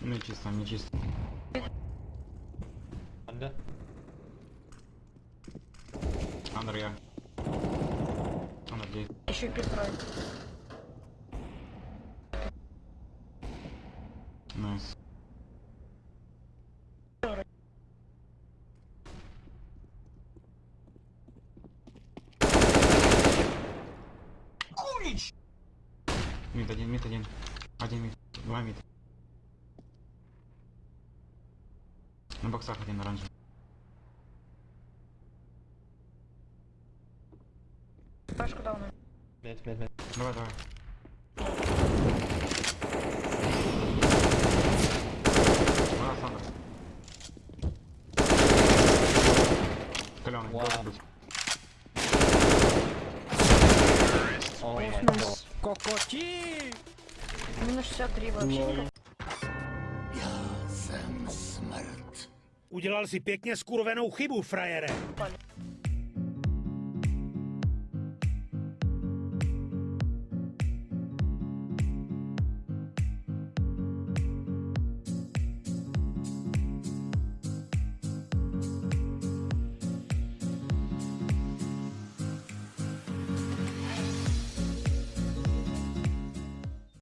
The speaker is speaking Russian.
Не чисто, не чисто. Under. Андер я. Андер здесь. Еще и пристрой. Найс. Мид один, мид один. Один мид. Два мид. На боксах один оранжевый. Пашку дал нам. Mid, mid, mid. Давай, давай. Каленый, быть. Oh. Кокоти! Минус 63 вообще никак. Udělal si pěkně skurvenou chybu, frajere.